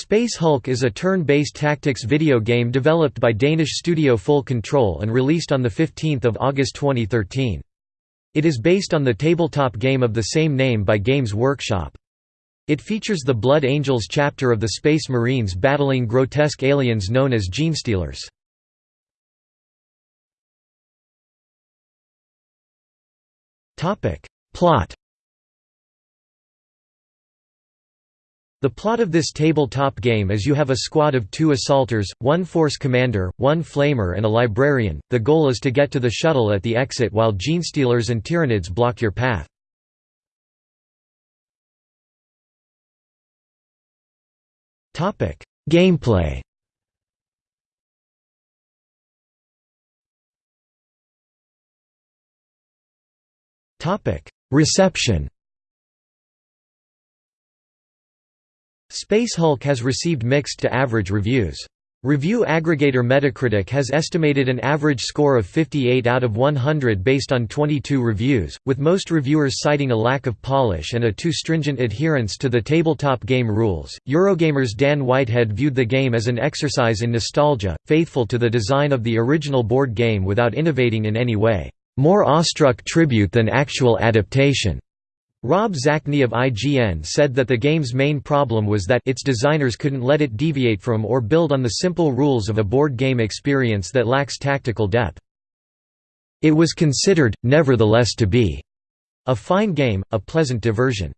Space Hulk is a turn-based tactics video game developed by Danish studio Full Control and released on 15 August 2013. It is based on the tabletop game of the same name by Games Workshop. It features the Blood Angels chapter of the Space Marines battling grotesque aliens known as Genestealers. Plot The plot of this tabletop game is you have a squad of two assaulters, one force commander, one flamer and a librarian. The goal is to get to the shuttle at the exit while genestealers and tyranids block your path. Gameplay. Reception. Space Hulk has received mixed to average reviews. Review aggregator Metacritic has estimated an average score of 58 out of 100 based on 22 reviews, with most reviewers citing a lack of polish and a too stringent adherence to the tabletop game rules. Eurogamer's Dan Whitehead viewed the game as an exercise in nostalgia, faithful to the design of the original board game without innovating in any way, more awestruck tribute than actual adaptation. Rob Zacny of IGN said that the game's main problem was that its designers couldn't let it deviate from or build on the simple rules of a board game experience that lacks tactical depth. It was considered, nevertheless to be a fine game, a pleasant diversion.